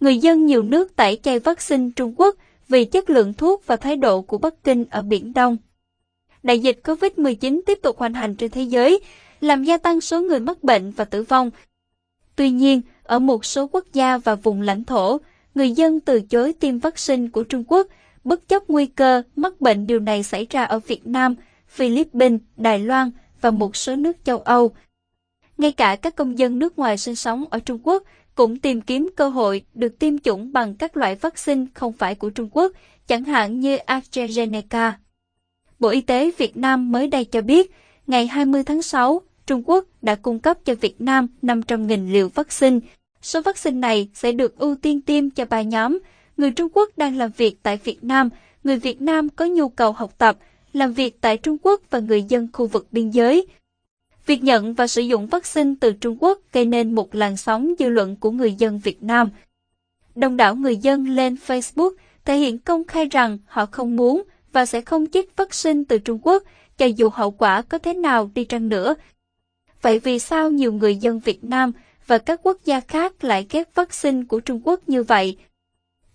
người dân nhiều nước tẩy chay vaccine Trung Quốc vì chất lượng thuốc và thái độ của Bắc Kinh ở Biển Đông. Đại dịch COVID-19 tiếp tục hoành hành trên thế giới, làm gia tăng số người mắc bệnh và tử vong. Tuy nhiên, ở một số quốc gia và vùng lãnh thổ, người dân từ chối tiêm vaccine của Trung Quốc, bất chấp nguy cơ mắc bệnh điều này xảy ra ở Việt Nam, Philippines, Đài Loan và một số nước châu Âu. Ngay cả các công dân nước ngoài sinh sống ở Trung Quốc cũng tìm kiếm cơ hội được tiêm chủng bằng các loại vaccine không phải của Trung Quốc, chẳng hạn như AstraZeneca. Bộ Y tế Việt Nam mới đây cho biết, ngày 20 tháng 6, Trung Quốc đã cung cấp cho Việt Nam 500.000 liều vaccine. Số vaccine này sẽ được ưu tiên tiêm cho ba nhóm, người Trung Quốc đang làm việc tại Việt Nam, người Việt Nam có nhu cầu học tập, làm việc tại Trung Quốc và người dân khu vực biên giới. Việc nhận và sử dụng vaccine từ Trung Quốc gây nên một làn sóng dư luận của người dân Việt Nam. Đông đảo người dân lên Facebook thể hiện công khai rằng họ không muốn và sẽ không chích vaccine từ Trung Quốc, cho dù hậu quả có thế nào đi chăng nữa. Vậy vì sao nhiều người dân Việt Nam và các quốc gia khác lại ghét vaccine của Trung Quốc như vậy?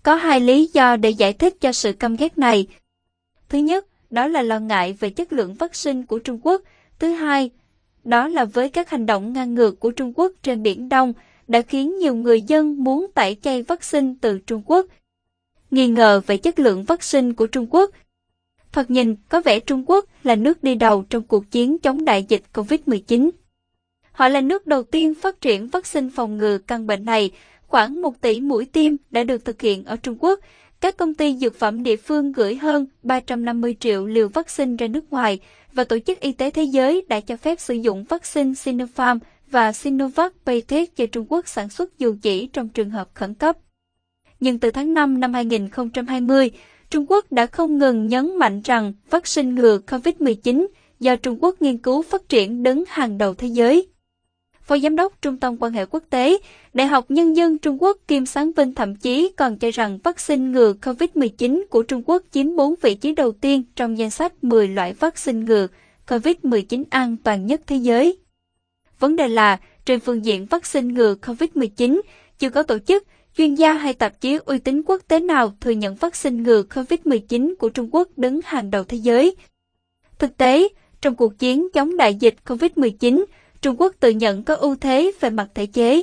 Có hai lý do để giải thích cho sự căm ghét này. Thứ nhất, đó là lo ngại về chất lượng vaccine của Trung Quốc. Thứ hai, đó là với các hành động ngang ngược của Trung Quốc trên Biển Đông đã khiến nhiều người dân muốn tẩy chay vaccine từ Trung Quốc. Nghi ngờ về chất lượng vaccine của Trung Quốc Thoạt nhìn, có vẻ Trung Quốc là nước đi đầu trong cuộc chiến chống đại dịch COVID-19. Họ là nước đầu tiên phát triển vaccine phòng ngừa căn bệnh này. Khoảng 1 tỷ mũi tiêm đã được thực hiện ở Trung Quốc. Các công ty dược phẩm địa phương gửi hơn 350 triệu liều vaccine ra nước ngoài và Tổ chức Y tế Thế giới đã cho phép sử dụng vaccine Sinopharm và Sinovac Biotech cho Trung Quốc sản xuất dù chỉ trong trường hợp khẩn cấp. Nhưng từ tháng 5 năm 2020, Trung Quốc đã không ngừng nhấn mạnh rằng vaccine ngừa COVID-19 do Trung Quốc nghiên cứu phát triển đứng hàng đầu thế giới. Phó Giám đốc Trung tâm quan hệ quốc tế, Đại học Nhân dân Trung Quốc Kim Sáng Vinh thậm chí còn cho rằng vaccine ngừa COVID-19 của Trung Quốc chiếm 4 vị trí đầu tiên trong danh sách 10 loại vaccine ngừa COVID-19 an toàn nhất thế giới. Vấn đề là, trên phương diện vaccine ngừa COVID-19, chưa có tổ chức, chuyên gia hay tạp chí uy tín quốc tế nào thừa nhận vaccine ngừa COVID-19 của Trung Quốc đứng hàng đầu thế giới. Thực tế, trong cuộc chiến chống đại dịch COVID-19, Trung Quốc tự nhận có ưu thế về mặt thể chế.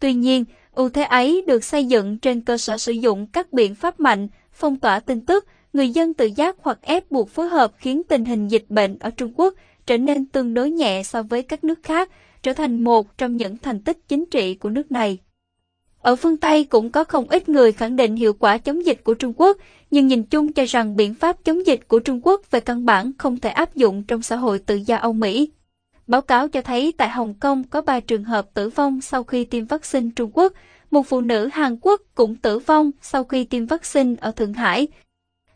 Tuy nhiên, ưu thế ấy được xây dựng trên cơ sở sử dụng các biện pháp mạnh, phong tỏa tin tức, người dân tự giác hoặc ép buộc phối hợp khiến tình hình dịch bệnh ở Trung Quốc trở nên tương đối nhẹ so với các nước khác, trở thành một trong những thành tích chính trị của nước này. Ở phương Tây cũng có không ít người khẳng định hiệu quả chống dịch của Trung Quốc, nhưng nhìn chung cho rằng biện pháp chống dịch của Trung Quốc về căn bản không thể áp dụng trong xã hội tự do Âu Mỹ. Báo cáo cho thấy tại Hồng Kông có 3 trường hợp tử vong sau khi tiêm vaccine Trung Quốc, một phụ nữ Hàn Quốc cũng tử vong sau khi tiêm vaccine ở Thượng Hải.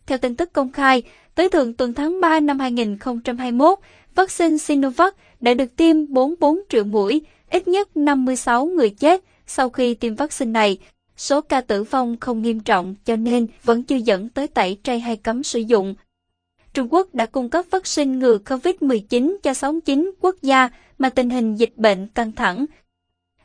Theo tin tức công khai, tới thượng tuần tháng 3 năm 2021, vaccine Sinovac đã được tiêm 44 triệu mũi, ít nhất 56 người chết, sau khi tiêm vaccine này, số ca tử vong không nghiêm trọng cho nên vẫn chưa dẫn tới tẩy chay hay cấm sử dụng. Trung Quốc đã cung cấp vaccine ngừa COVID-19 cho 69 quốc gia mà tình hình dịch bệnh căng thẳng.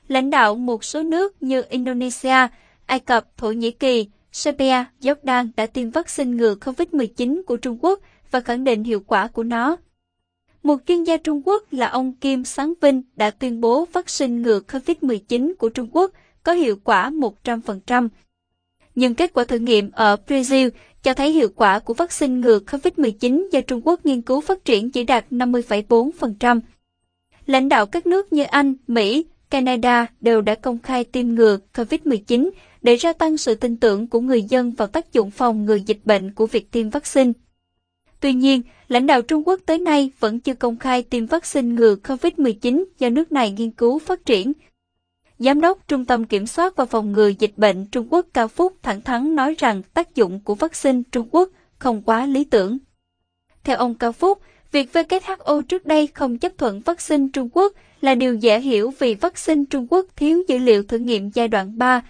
Lãnh đạo một số nước như Indonesia, Ai Cập, Thổ Nhĩ Kỳ, Serbia, Jordan đã tiêm vaccine ngừa COVID-19 của Trung Quốc và khẳng định hiệu quả của nó. Một chuyên gia Trung Quốc là ông Kim Sáng Vinh đã tuyên bố vaccine ngừa COVID-19 của Trung Quốc có hiệu quả 100%. Nhưng kết quả thử nghiệm ở Brazil cho thấy hiệu quả của vaccine ngừa COVID-19 do Trung Quốc nghiên cứu phát triển chỉ đạt 50,4%. Lãnh đạo các nước như Anh, Mỹ, Canada đều đã công khai tiêm ngừa COVID-19 để gia tăng sự tin tưởng của người dân vào tác dụng phòng ngừa dịch bệnh của việc tiêm vaccine. Tuy nhiên, lãnh đạo Trung Quốc tới nay vẫn chưa công khai tiêm vaccine ngừa COVID-19 do nước này nghiên cứu phát triển. Giám đốc Trung tâm Kiểm soát và Phòng ngừa Dịch bệnh Trung Quốc Cao Phúc thẳng thắn nói rằng tác dụng của vaccine Trung Quốc không quá lý tưởng. Theo ông Cao Phúc, việc WHO trước đây không chấp thuận vaccine Trung Quốc là điều dễ hiểu vì vaccine Trung Quốc thiếu dữ liệu thử nghiệm giai đoạn 3.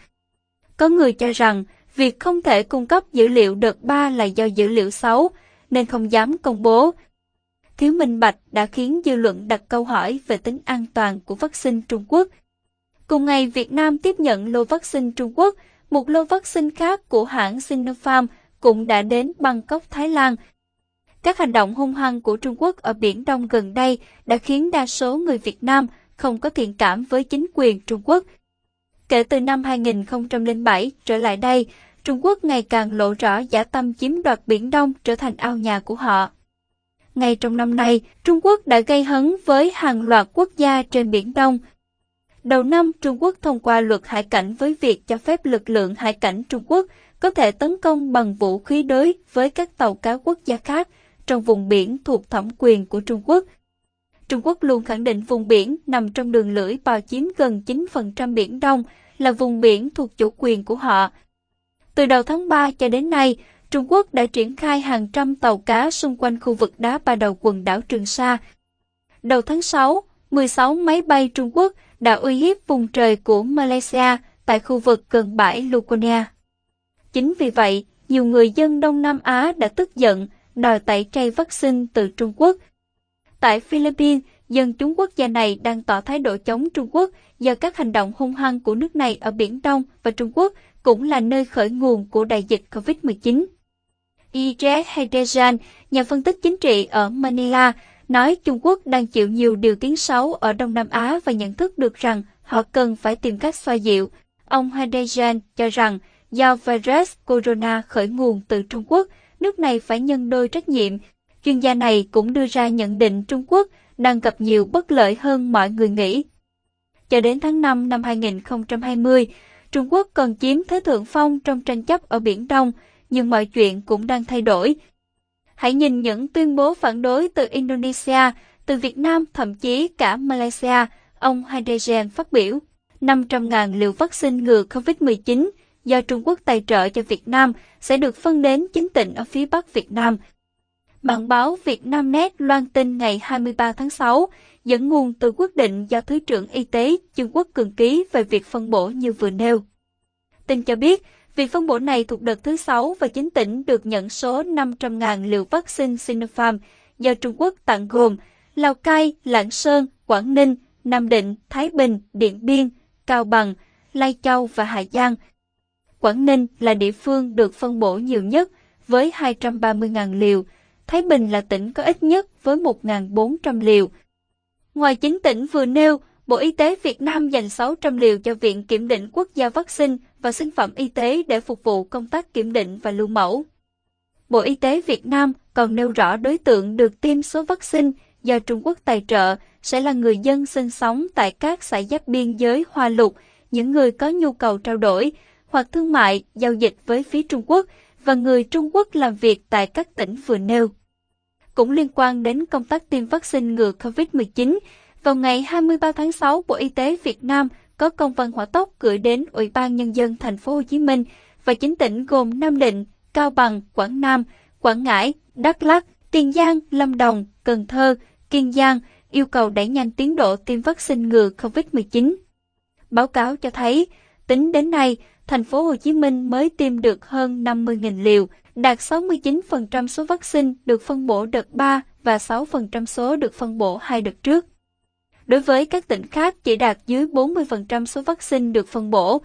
Có người cho rằng việc không thể cung cấp dữ liệu đợt 3 là do dữ liệu xấu, nên không dám công bố. Thiếu minh bạch đã khiến dư luận đặt câu hỏi về tính an toàn của vaccine Trung Quốc. Cùng ngày, Việt Nam tiếp nhận lô vaccine Trung Quốc, một lô vaccine khác của hãng Sinopharm cũng đã đến Bangkok, Thái Lan. Các hành động hung hăng của Trung Quốc ở Biển Đông gần đây đã khiến đa số người Việt Nam không có thiện cảm với chính quyền Trung Quốc. Kể từ năm 2007 trở lại đây, Trung Quốc ngày càng lộ rõ giả tâm chiếm đoạt Biển Đông trở thành ao nhà của họ. Ngay trong năm nay, Trung Quốc đã gây hấn với hàng loạt quốc gia trên Biển Đông. Đầu năm, Trung Quốc thông qua luật hải cảnh với việc cho phép lực lượng hải cảnh Trung Quốc có thể tấn công bằng vũ khí đối với các tàu cá quốc gia khác trong vùng biển thuộc thẩm quyền của Trung Quốc. Trung Quốc luôn khẳng định vùng biển nằm trong đường lưỡi bò chiếm gần 9% Biển Đông là vùng biển thuộc chủ quyền của họ. Từ đầu tháng 3 cho đến nay, Trung Quốc đã triển khai hàng trăm tàu cá xung quanh khu vực đá ba đầu quần đảo Trường Sa. Đầu tháng 6, 16 máy bay Trung Quốc đã uy hiếp vùng trời của Malaysia tại khu vực gần bãi Lukonia. Chính vì vậy, nhiều người dân Đông Nam Á đã tức giận đòi tẩy chay vaccine từ Trung Quốc. Tại Philippines, dân chúng quốc gia này đang tỏ thái độ chống Trung Quốc do các hành động hung hăng của nước này ở Biển Đông và Trung Quốc cũng là nơi khởi nguồn của đại dịch COVID-19. Ije Hedejan, nhà phân tích chính trị ở Manila, nói Trung Quốc đang chịu nhiều điều tiếng xấu ở Đông Nam Á và nhận thức được rằng họ cần phải tìm cách xoa dịu. Ông Hadejan cho rằng do virus corona khởi nguồn từ Trung Quốc, nước này phải nhân đôi trách nhiệm. Chuyên gia này cũng đưa ra nhận định Trung Quốc đang gặp nhiều bất lợi hơn mọi người nghĩ. Cho đến tháng 5 năm 2020, Trung Quốc còn chiếm thế thượng phong trong tranh chấp ở Biển Đông, nhưng mọi chuyện cũng đang thay đổi. Hãy nhìn những tuyên bố phản đối từ Indonesia, từ Việt Nam, thậm chí cả Malaysia, ông Haidejen phát biểu. 500.000 liều vaccine ngừa COVID-19 do Trung Quốc tài trợ cho Việt Nam sẽ được phân đến chính tỉnh ở phía Bắc Việt Nam. Bản báo Việt Nam Net loan tin ngày 23 tháng 6, dẫn nguồn từ quyết định do Thứ trưởng Y tế Trung Quốc cường ký về việc phân bổ như vừa nêu. Tin cho biết, việc phân bổ này thuộc đợt thứ 6 và chính tỉnh được nhận số 500.000 liều vaccine Sinopharm do Trung Quốc tặng gồm Lào Cai, Lạng Sơn, Quảng Ninh, Nam Định, Thái Bình, Điện Biên, Cao Bằng, Lai Châu và Hà Giang. Quảng Ninh là địa phương được phân bổ nhiều nhất với 230.000 liều, Thái Bình là tỉnh có ít nhất với 1.400 liều. Ngoài chính tỉnh vừa nêu, Bộ Y tế Việt Nam dành 600 liều cho Viện Kiểm định Quốc gia Vaccine và Sinh phẩm Y tế để phục vụ công tác kiểm định và lưu mẫu. Bộ Y tế Việt Nam còn nêu rõ đối tượng được tiêm số vaccine do Trung Quốc tài trợ sẽ là người dân sinh sống tại các xã giáp biên giới Hoa Lục, những người có nhu cầu trao đổi hoặc thương mại, giao dịch với phía Trung Quốc và người Trung Quốc làm việc tại các tỉnh vừa nêu. Cũng liên quan đến công tác tiêm vaccine ngừa COVID-19, vào ngày 23 tháng 6, Bộ Y tế Việt Nam có công văn hỏa tốc gửi đến Ủy ban Nhân dân thành phố Hồ Chí Minh và chính tỉnh gồm Nam Định, Cao Bằng, Quảng Nam, Quảng Ngãi, Đắk Lắk, Tiền Giang, Lâm Đồng, Cần Thơ, Kiên Giang yêu cầu đẩy nhanh tiến độ tiêm vaccine ngừa COVID-19. Báo cáo cho thấy, tính đến nay, thành phố Hồ Chí Minh mới tiêm được hơn 50.000 liều, đạt 69% số vaccine được phân bổ đợt 3 và 6% số được phân bổ hai đợt trước. Đối với các tỉnh khác chỉ đạt dưới 40% số vaccine được phân bổ.